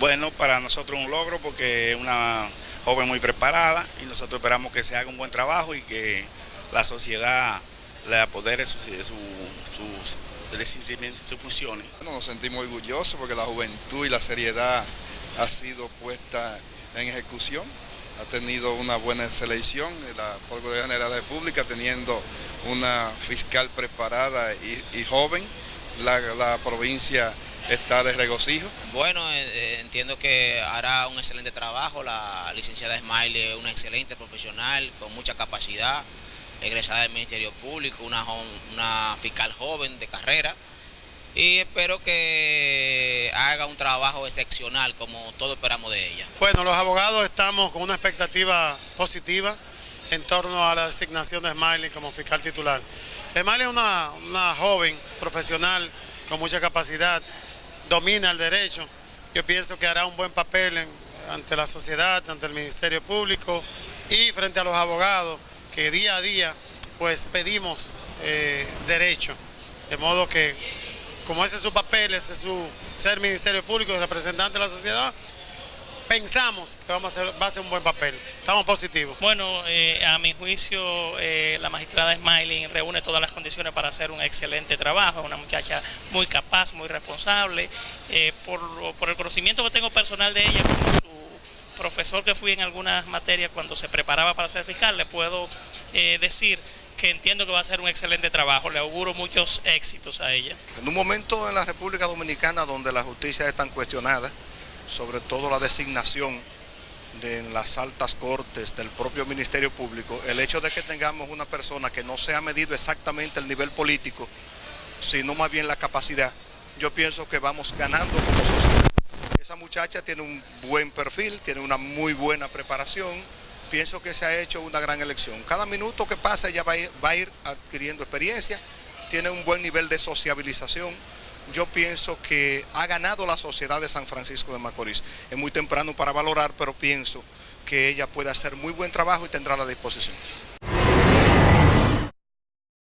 Bueno, para nosotros un logro porque es una joven muy preparada y nosotros esperamos que se haga un buen trabajo y que la sociedad le apodere sus, sus, sus, sus funciones. Bueno, nos sentimos orgullosos porque la juventud y la seriedad ha sido puesta en ejecución. Ha tenido una buena selección, la Procuraduría de la República teniendo una fiscal preparada y, y joven. La, la provincia está de regocijo. Bueno, eh, eh, entiendo que hará un excelente trabajo. La licenciada Smiley es una excelente profesional con mucha capacidad, egresada del Ministerio Público, una, una fiscal joven de carrera. Y espero que haga un trabajo excepcional como todos esperamos de ella. Bueno, los abogados estamos con una expectativa positiva en torno a la designación de Smiley como fiscal titular. Smiley es una, una joven profesional con mucha capacidad, domina el derecho. Yo pienso que hará un buen papel ante la sociedad, ante el Ministerio Público y frente a los abogados que día a día pues pedimos eh, derecho. De modo que como ese es su papel, ese es su ser Ministerio Público y representante de la sociedad, pensamos que vamos a hacer, va a ser un buen papel. Estamos positivos. Bueno, eh, a mi juicio, eh, la magistrada Smiley reúne todas las condiciones para hacer un excelente trabajo. Una muchacha muy capaz, muy responsable. Eh, por, por, el conocimiento que tengo personal de ella, como su profesor que fui en algunas materias cuando se preparaba para ser fiscal, le puedo decir que entiendo que va a ser un excelente trabajo. Le auguro muchos éxitos a ella. En un momento en la República Dominicana donde la justicia es tan cuestionada, sobre todo la designación de las altas cortes del propio Ministerio Público, el hecho de que tengamos una persona que no se ha medido exactamente el nivel político, sino más bien la capacidad, yo pienso que vamos ganando como sociedad. Esa muchacha tiene un buen perfil, tiene una muy buena preparación, pienso que se ha hecho una gran elección. Cada minuto que pasa ella va va a ir adquiriendo experiencia, tiene un buen nivel de sociabilización, yo pienso que ha ganado la sociedad de San Francisco de Macorís. Es muy temprano para valorar, pero pienso que ella puede hacer muy buen trabajo y tendrá la disposición.